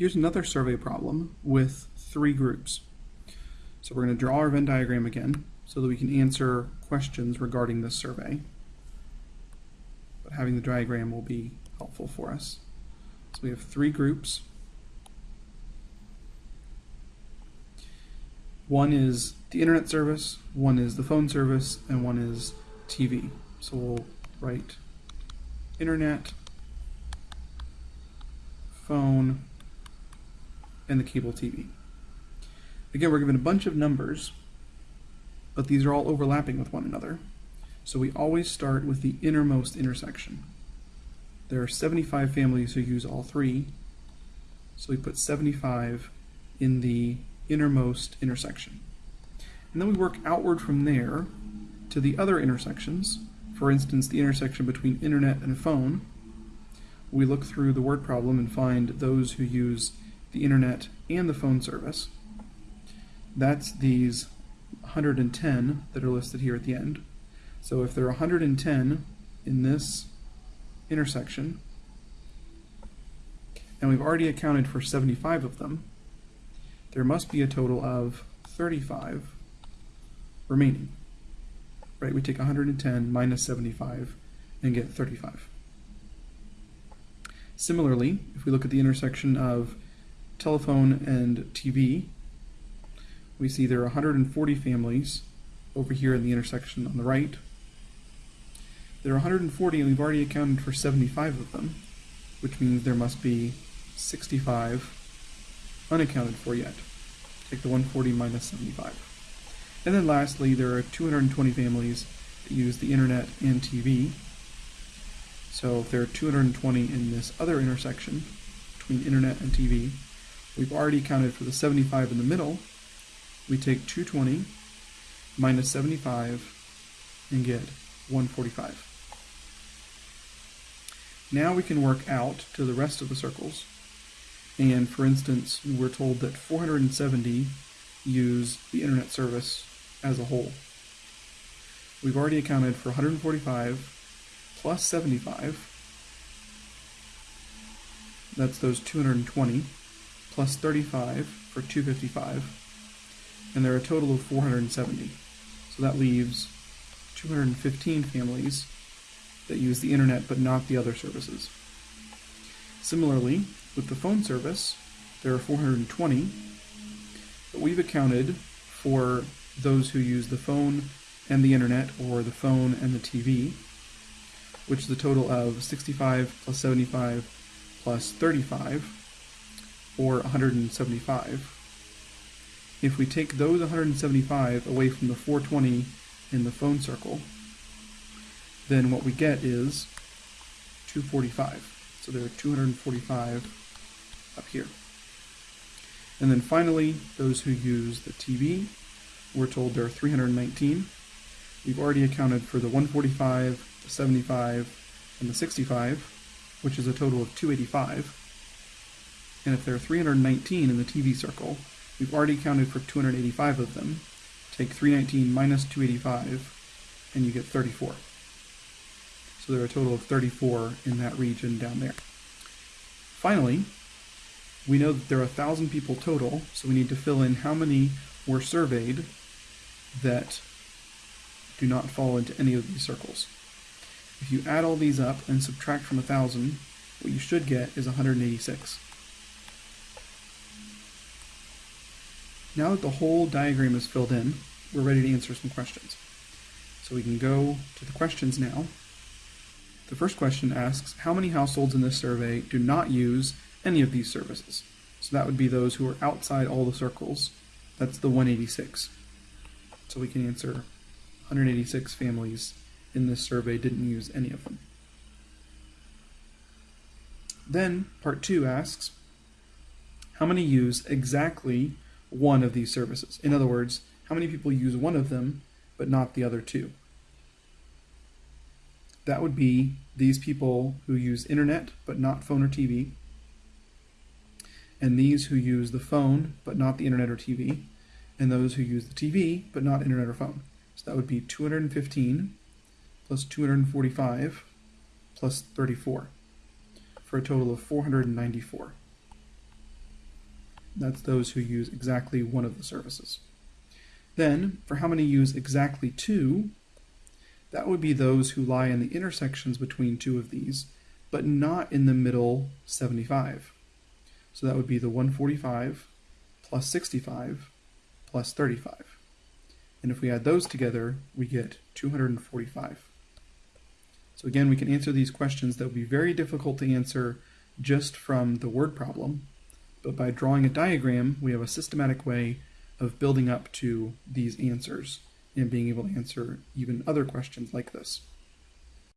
Here's another survey problem with three groups. So we're going to draw our Venn diagram again so that we can answer questions regarding this survey. But having the diagram will be helpful for us. So we have three groups. One is the internet service, one is the phone service, and one is TV. So we'll write internet, phone, and the cable TV. Again, we're given a bunch of numbers, but these are all overlapping with one another. So we always start with the innermost intersection. There are 75 families who use all three, so we put 75 in the innermost intersection. And then we work outward from there to the other intersections, for instance, the intersection between internet and phone. We look through the word problem and find those who use the internet and the phone service. That's these 110 that are listed here at the end. So if there are 110 in this intersection, and we've already accounted for 75 of them, there must be a total of 35 remaining. Right, we take 110 minus 75 and get 35. Similarly, if we look at the intersection of telephone and TV, we see there are 140 families over here in the intersection on the right. There are 140 and we've already accounted for 75 of them, which means there must be 65 unaccounted for yet. Take the 140 minus 75. And then lastly, there are 220 families that use the internet and TV. So if there are 220 in this other intersection between internet and TV, we've already accounted for the 75 in the middle. We take 220 minus 75 and get 145. Now we can work out to the rest of the circles and for instance, we're told that 470 use the internet service as a whole. We've already accounted for 145 plus 75. That's those 220 plus 35 for 255. And there are a total of 470. So that leaves 215 families that use the internet but not the other services. Similarly, with the phone service, there are 420, but we've accounted for those who use the phone and the internet, or the phone and the TV, which is a total of 65 plus 75 plus 35, or 175. If we take those 175 away from the 420 in the phone circle, then what we get is 245. So there are 245 up here. And then finally, those who use the TV, we're told there are 319. We've already accounted for the 145, the 75, and the 65, which is a total of 285. And if there are 319 in the TV circle, we've already counted for 285 of them. Take 319 minus 285, and you get 34. So there are a total of 34 in that region down there. Finally, we know that there are 1,000 people total, so we need to fill in how many were surveyed that do not fall into any of these circles. If you add all these up and subtract from 1,000, what you should get is 186. Now that the whole diagram is filled in, we're ready to answer some questions. So we can go to the questions now. The first question asks, how many households in this survey do not use any of these services? So that would be those who are outside all the circles. That's the 186. So we can answer 186 families in this survey didn't use any of them. Then part two asks, how many use exactly one of these services? In other words, how many people use one of them but not the other two? That would be these people who use internet but not phone or TV, and these who use the phone but not the internet or TV, and those who use the TV but not internet or phone. So that would be 215 plus 245 plus 34 for a total of 494. That's those who use exactly one of the services. Then, for how many use exactly two, that would be those who lie in the intersections between two of these, but not in the middle 75. So that would be the 145 plus 65 plus 35. And if we add those together, we get 245. So again, we can answer these questions that would be very difficult to answer just from the word problem, but by drawing a diagram, we have a systematic way of building up to these answers and being able to answer even other questions like this.